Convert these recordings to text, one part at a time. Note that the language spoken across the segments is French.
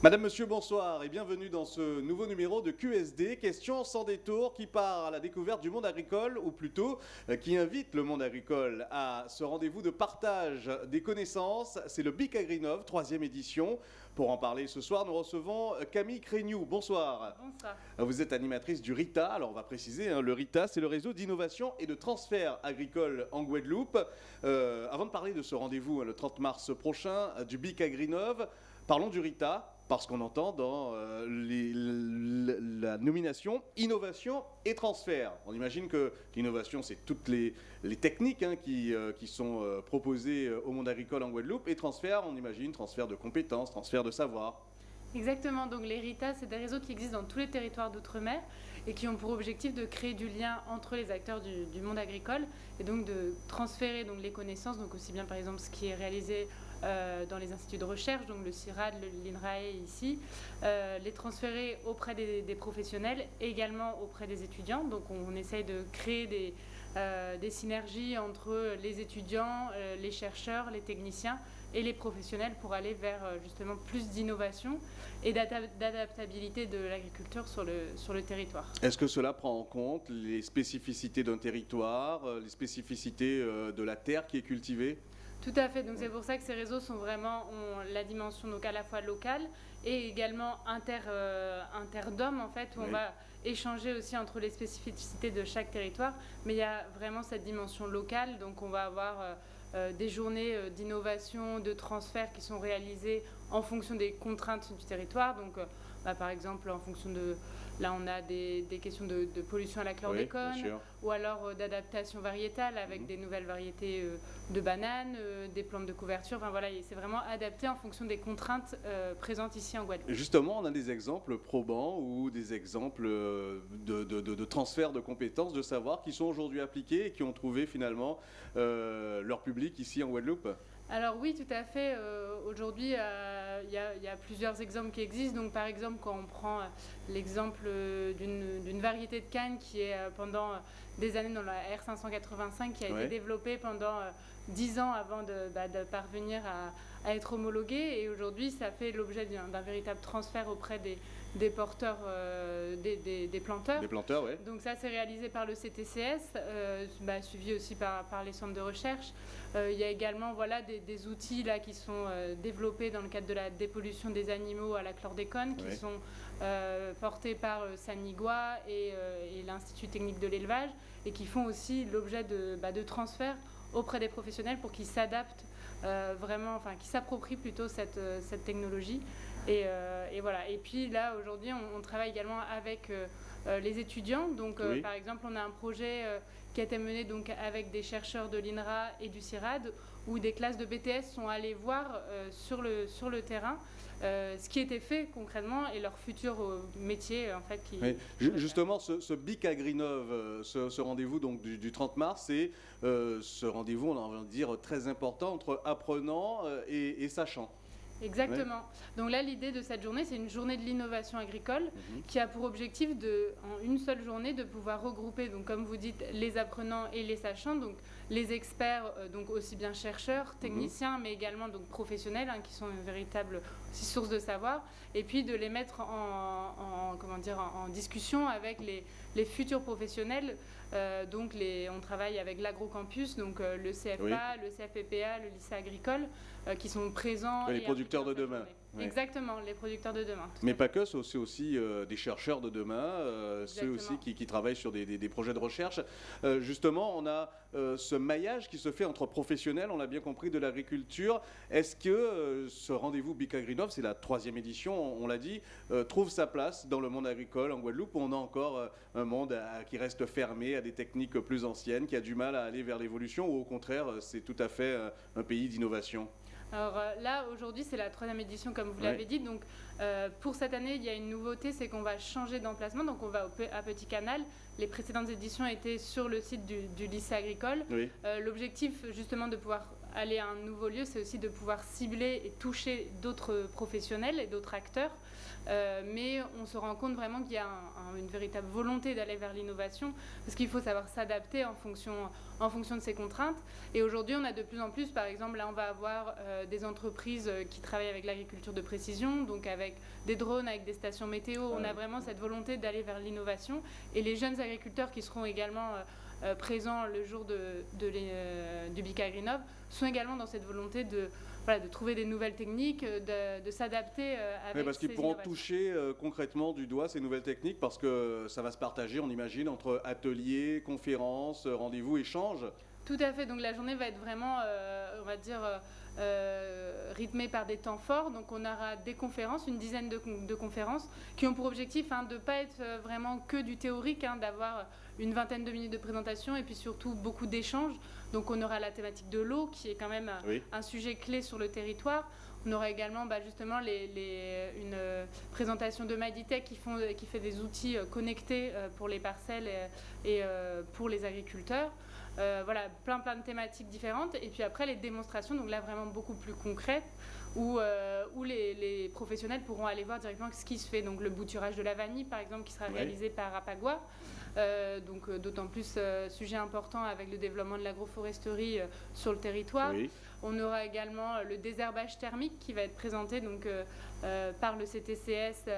Madame, Monsieur, bonsoir et bienvenue dans ce nouveau numéro de QSD, question sans détour qui part à la découverte du monde agricole, ou plutôt euh, qui invite le monde agricole à ce rendez-vous de partage des connaissances. C'est le Big Agrinov, troisième édition. Pour en parler ce soir, nous recevons euh, Camille Créniou. Bonsoir. Bonsoir. Vous êtes animatrice du RITA. Alors on va préciser, hein, le RITA, c'est le réseau d'innovation et de transfert agricole en Guadeloupe. Euh, avant de parler de ce rendez-vous hein, le 30 mars prochain euh, du BIC Agrinov, parlons du RITA parce qu'on entend dans euh, la nomination innovation et transfert. On imagine que l'innovation, c'est toutes les, techniques hein, qui, euh, qui sont euh, proposées au monde agricole en Guadeloupe. Et transfert, on imagine transfert de compétences, transfert de savoir. Exactement, donc les RITA, c'est des réseaux qui existent dans tous les territoires d'outre-mer et qui ont pour objectif de créer du lien entre les acteurs du, du monde agricole et donc de transférer donc, les connaissances, donc aussi bien par exemple ce qui est réalisé dans les instituts de recherche, donc le CIRAD, l'INRAE ici, euh, les transférer auprès des, professionnels également auprès des étudiants. Donc on, essaye de créer des, euh, des synergies entre les étudiants, euh, les chercheurs, les techniciens et les professionnels pour aller vers euh, justement plus d'innovation et d'adap- d'adaptabilité de l'agriculture sur le, territoire. Est-ce que cela prend en compte les spécificités d'un territoire, euh, les spécificités euh, de la terre qui est cultivée? Tout à fait, donc c'est pour ça que ces réseaux sont vraiment ont la dimension donc à la fois locale et également inter, euh, interdom en fait, où Oui. on va échanger aussi entre les spécificités de chaque territoire, mais il y a vraiment cette dimension locale, donc on va avoir euh, euh, des journées euh, d'innovation, de transfert qui sont réalisées en fonction des contraintes du territoire, donc euh, bah, par exemple en fonction de, là on a des, des questions de, de pollution à la chlordécone, ou alors euh, d'adaptation variétale avec Mhm. des nouvelles variétés euh, de bananes, euh, des plantes de couverture. Enfin voilà, c'est vraiment adapté en fonction des contraintes présentes ici en Guadeloupe. Justement, on a des exemples probants ou des exemples de, de- de- de transfert de compétences, de savoir qui sont aujourd'hui appliqués et qui ont trouvé finalement euh, leur public ici en Guadeloupe? Alors oui, tout à fait. euh, Aujourd'hui, euh, il y, a- il y a plusieurs exemples qui existent. Donc par exemple, quand on prend euh, l'exemple d'une variété de canne qui est pendant des années dans la R585, qui a Ouais. été développée pendant euh, 10 ans avant de, bah, de parvenir à, à être homologuée. Et aujourd'hui, ça fait l'objet d'un véritable transfert auprès des, des porteurs, euh, des, des- des planteurs. Des planteurs, oui. Donc ça, c'est réalisé par le CTCS, euh, bah, suivi aussi par, par les centres de recherche. Euh, il y a également voilà, des, des outils là, qui sont développés dans le cadre de la dépollution des animaux à la chlordécone, qui sont portés par Sanigua et, et l'Institut technique de l'élevage, et qui font aussi l'objet de, bah, de transferts auprès des professionnels pour qu'ils s'adaptent euh, vraiment, enfin, qu'ils s'approprient plutôt cette, cette technologie. Et, euh, et voilà. Et puis là, aujourd'hui, on, on travaille également avec euh, euh, les étudiants. Donc, Oui. par exemple, on a un projet qui a été mené donc, avec des chercheurs de l'INRA et du CIRAD, où des classes de BTS sont allées voir sur, le, sur le terrain euh, ce qui était fait concrètement et leur futur euh, métier, en fait. Qui, Oui. Justement, ce, ce BIC Agrinov, euh, ce, ce rendez-vous donc du, du 30 mars, c'est ce rendez-vous, on a envie de dire, très important entre apprenants et, et sachants. Exactement. Donc là, l'idée de cette journée, c'est une journée de l'innovation agricole Mhm. qui a pour objectif de, en une seule journée, de pouvoir regrouper, donc comme vous dites, les apprenants et les sachants, donc les experts, euh, donc aussi bien chercheurs, techniciens, mais également donc professionnels, hein, qui sont une véritable source de savoir, et puis de les mettre en, en- comment dire, en, en discussion avec les, les futurs professionnels. Euh, donc les, on travaille avec l'agrocampus, donc euh, le CFA, le CFPPA, le lycée agricole, euh, qui sont présents. Les producteurs de demain. journée. Ouais. Exactement, les producteurs de demain. Mais pas que, c'est aussi, euh, des chercheurs de demain, euh, ceux aussi qui, qui travaillent sur des, des- des projets de recherche. Euh, justement, on a euh, ce maillage qui se fait entre professionnels, on l'a bien compris, de l'agriculture. Est-ce que ce rendez-vous Bic Agrinov, c'est la troisième édition, on, on l'a dit, trouve sa place dans le monde agricole en Guadeloupe où on a encore un monde à- qui reste fermé à des techniques plus anciennes, qui a du mal à aller vers l'évolution, ou au contraire, c'est tout à fait un pays d'innovation? Alors euh, là, aujourd'hui, c'est la troisième édition, comme vous Ouais. l'avez dit. Donc, euh, pour cette année, il y a une nouveauté, c'est qu'on va changer d'emplacement. Donc, on va au à Petit Canal. Les précédentes éditions étaient sur le site du, du lycée agricole. Oui. Euh, L'objectif, justement, de pouvoir aller à un nouveau lieu, c'est aussi de pouvoir cibler et toucher d'autres professionnels et d'autres acteurs. Euh, mais on se rend compte vraiment qu'il y a une véritable volonté d'aller vers l'innovation, parce qu'il faut savoir s'adapter en fonction, en fonction de ces contraintes. Et aujourd'hui, on a de plus en plus, par exemple, là, on va avoir euh, des entreprises euh, qui travaillent avec l'agriculture de précision, donc avec des drones, avec des stations météo. On a vraiment cette volonté d'aller vers l'innovation. Et les jeunes agriculteurs qui seront également présents le jour de, du Bika Greenov sont également dans cette volonté de de trouver des nouvelles techniques, de, de s'adapter euh, avec oui, parce qu'ils pourront toucher euh, concrètement du doigt ces nouvelles techniques parce que ça va se partager, on imagine, entre ateliers, conférences, rendez-vous, échanges. Tout à fait. Donc la journée va être vraiment, euh, on va dire, rythmée par des temps forts. Donc on aura des conférences, une dizaine de, conférences, qui ont pour objectif hein, de ne pas être vraiment que du théorique, hein, d'avoir une vingtaine de minutes de présentation et puis surtout beaucoup d'échanges. Donc on aura la thématique de l'eau qui est quand même un sujet clé sur le territoire. On aura également bah, justement une euh, présentation de Maditech qui, qui fait des outils euh, connectés euh, pour les parcelles et, pour les agriculteurs. Voilà, plein plein de thématiques différentes. Et puis après les démonstrations, donc là vraiment beaucoup plus concrètes, où, où les, professionnels pourront aller voir directement ce qui se fait. Donc le bouturage de la vanille par exemple qui sera réalisé par Apagua. Euh, donc euh, d'autant plus euh, sujet important avec le développement de l'agroforesterie sur le territoire. On aura également le désherbage thermique qui va être présenté donc, par le CTCS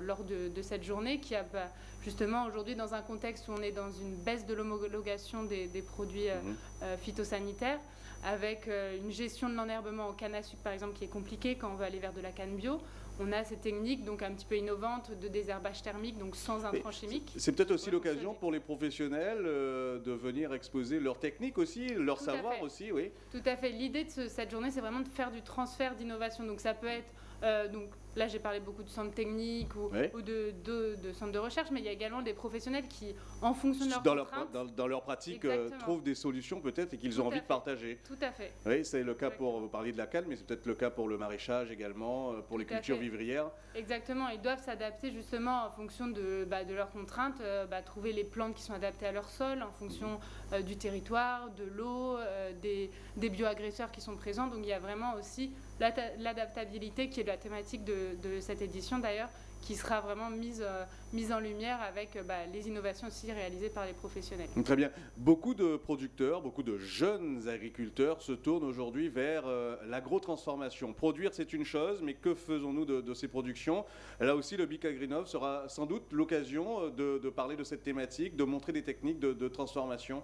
lors de, cette journée, qui a bah, justement aujourd'hui dans un contexte où on est dans une baisse de l'homologation des, produits mhm. phytosanitaires, avec une gestion de l'enherbement au canne à sucre par exemple qui est compliquée quand on veut aller vers de la canne bio on a ces techniques donc un petit peu innovantes de désherbage thermique, donc sans intrants chimiques. C'est peut-être aussi l'occasion pour les professionnels euh, de venir exposer leurs techniques aussi, leur savoir aussi, oui. Tout à fait. L'idée de cette journée, c'est vraiment de faire du transfert d'innovation. Donc ça peut être euh, donc là, j'ai parlé beaucoup de centres techniques ou, de, centres de recherche, mais il y a également des professionnels qui, en fonction de leur dans, leur, dans, leur pratique, euh, trouvent des solutions peut-être et qu'ils ont envie de partager. Tout à fait. Oui, c'est le cas pour, vous parliez de la calme, mais c'est peut-être le cas pour le maraîchage également, euh, pour les cultures vivrières. Exactement, ils doivent s'adapter justement en fonction de, bah, de leurs contraintes, bah, trouver les plantes qui sont adaptées à leur sol, en fonction du territoire, de l'eau, des, des bioagresseurs qui sont présents. Donc il y a vraiment aussi l'adaptabilité qui est la thématique de, cette édition d'ailleurs, qui sera vraiment mise, euh, mise en lumière avec euh, bah, les innovations aussi réalisées par les professionnels. Très bien. Beaucoup de producteurs, beaucoup de jeunes agriculteurs se tournent aujourd'hui vers euh, l'agro-transformation. Produire, c'est une chose, mais que faisons-nous de, ces productions? Là aussi, le Bic Agrinov sera sans doute l'occasion de, parler de cette thématique, de montrer des techniques de transformation.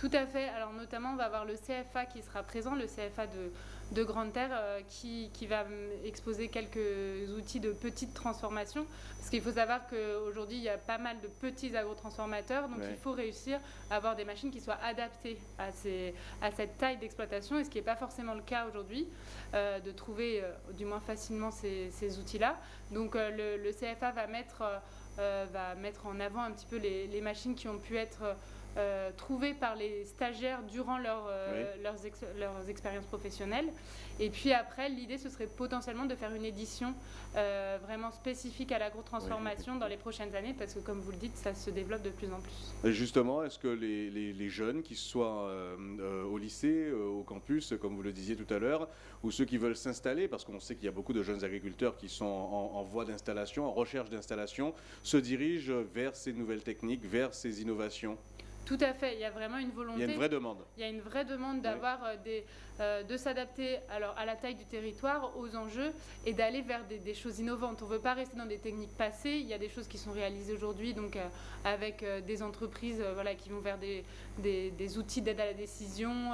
Tout à fait. Alors notamment, on va avoir le CFA qui sera présent, le CFA de, de Grande Terre, euh, qui, qui, va exposer quelques outils de petite transformation. Parce qu'il faut savoir qu'aujourd'hui, il y a pas mal de petits agrotransformateurs, donc il faut réussir à avoir des machines qui soient adaptées à, ces, à cette taille d'exploitation, et ce qui n'est pas forcément le cas aujourd'hui, euh, de trouver euh, du moins facilement ces, ces outils-là. Donc le, le, CFA va mettre, va mettre en avant un petit peu les, les machines qui ont pu être euh, trouvés par les stagiaires durant leur, euh, leurs, leurs, expériences professionnelles. Et puis après, l'idée, ce serait potentiellement de faire une édition euh, vraiment spécifique à l'agrotransformation dans les prochaines années, parce que comme vous le dites, ça se développe de plus en plus. justement, est-ce que les, les, jeunes, qui soient au lycée, au campus, comme vous le disiez tout à l'heure, ou ceux qui veulent s'installer, parce qu'on sait qu'il y a beaucoup de jeunes agriculteurs qui sont en, en voie d'installation, en recherche d'installation, se dirigent vers ces nouvelles techniques, vers ces innovations? Tout à fait, il y a vraiment une volonté. Il y a une vraie demande. Il y a une vraie demande d'avoir euh, des, euh, de s'adapter alors à la taille du territoire, aux enjeux et d'aller vers des, choses innovantes. On ne veut pas rester dans des techniques passées. Il y a des choses qui sont réalisées aujourd'hui, donc euh, avec des entreprises voilà qui vont vers des, des, outils d'aide à la décision,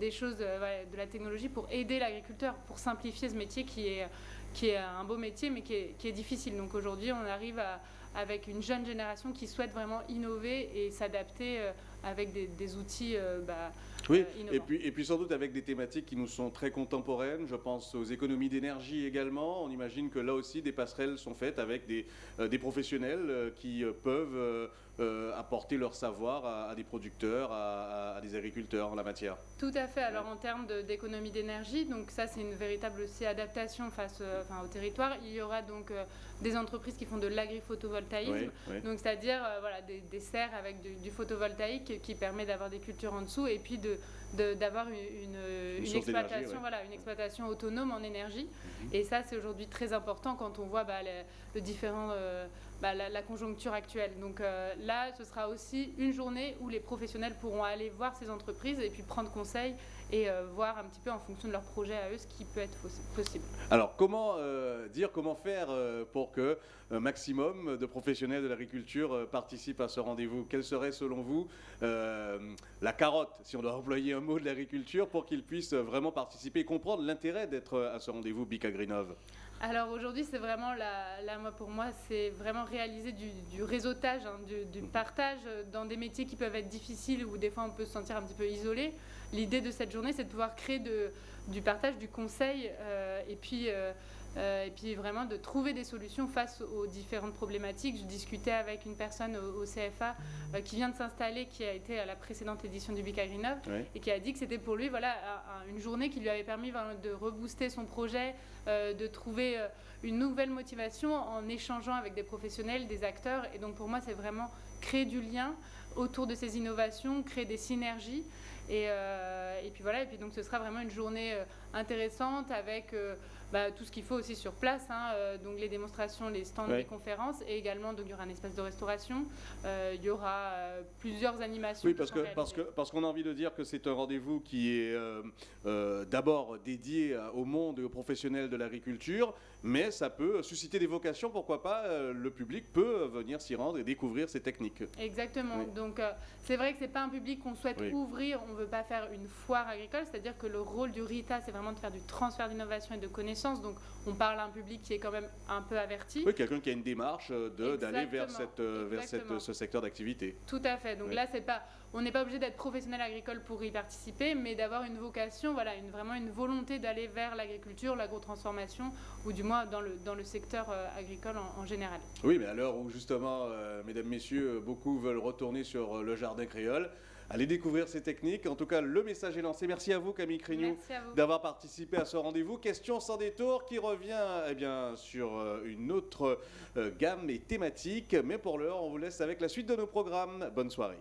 des choses de la technologie pour aider l'agriculteur, pour simplifier ce métier qui est qui est un beau métier mais qui est, qui est difficile. Donc aujourd'hui, on arrive à avec une jeune génération qui souhaite vraiment innover et s'adapter euh, avec des, outils euh, bah, oui, euh, et puis, et puis sans doute avec des thématiques qui nous sont très contemporaines. Je pense aux économies d'énergie également. On imagine que là aussi, des passerelles sont faites avec des, des professionnels qui peuvent apporter leur savoir à, des producteurs, à, des agriculteurs en la matière. Tout à fait. Alors en termes d'économie d'énergie, donc ça c'est une véritable aussi adaptation face enfin, au territoire. Il y aura donc des entreprises qui font de l'agri-photovoltaïsme, donc c'est-à-dire voilà, des, serres avec du, photovoltaïque qui permet d'avoir des cultures en dessous et puis de, d'avoir une, exploitation, voilà, une exploitation autonome en énergie. Mhm. Et ça, c'est aujourd'hui très important quand on voit bah, le différent, euh, bah, la, conjoncture actuelle. Donc euh, là, ce sera aussi une journée où les professionnels pourront aller voir ces entreprises et puis prendre conseil et euh, voir un petit peu en fonction de leur projet à eux ce qui peut être possible. Alors, comment dire, comment faire pour que un maximum de professionnels de l'agriculture participent à ce rendez-vous? Quelle serait, selon vous, la carotte, si on doit employer mot de l'agriculture pour qu'ils puissent vraiment participer et comprendre l'intérêt d'être à ce rendez-vous Bicagrinov? Alors aujourd'hui, c'est vraiment, la, pour moi, c'est vraiment réaliser du, réseautage, hein, du, partage dans des métiers qui peuvent être difficiles ou des fois on peut se sentir un petit peu isolé. L'idée de cette journée, c'est de pouvoir créer du partage, du conseil euh, et puis euh, euh, et puis vraiment de trouver des solutions face aux différentes problématiques. Je discutais avec une personne au, CFA euh, qui vient de s'installer, qui a été à la précédente édition du Big et qui a dit que c'était pour lui voilà, une journée qui lui avait permis de rebooster son projet, euh, de trouver une nouvelle motivation en échangeant avec des professionnels, des acteurs. Et donc pour moi, c'est vraiment créer du lien autour de ces innovations, créer des synergies. Et, et, puis voilà, et puis donc ce sera vraiment une journée intéressante avec bah, tout ce qu'il faut aussi sur place, hein, euh, donc les démonstrations, les stands, les conférences, et également donc il y aura un espace de restauration, euh, il y aura euh, plusieurs animations. Oui, parce que parce que parce qu'on a envie de dire que c'est un rendez-vous qui est d'abord dédié au monde et aux professionnels de l'agriculture, mais ça peut susciter des vocations, pourquoi pas le public peut venir s'y rendre et découvrir ces techniques. Exactement. Donc c'est vrai que c'est pas un public qu'on souhaite ouvrir, on veut pas faire une foire agricole, c'est-à-dire que le rôle du RITA c'est vraiment de faire du transfert d'innovation et de connaissances donc on parle à un public qui est quand même un peu averti. Oui, quelqu'un qui a une démarche euh, d'aller vers, cette, euh, vers cette, ce secteur d'activité. Tout à fait. Donc là, c'est pas, on n'est pas obligé d'être professionnel agricole pour y participer, mais d'avoir une vocation, voilà, une, vraiment une volonté d'aller vers l'agriculture, l'agro-transformation, ou du moins dans le, dans le secteur euh, agricole en, général. Oui, mais à l'heure où justement, mesdames, messieurs, beaucoup veulent retourner sur le jardin créole, Allez découvrir ces techniques. En tout cas, le message est lancé. Merci à vous, Camille Crignou, d'avoir participé à ce rendez-vous. Question sans détour qui revient eh bien, sur euh, une autre euh, gamme et thématique. Mais pour l'heure, on vous laisse avec la suite de nos programmes. Bonne soirée.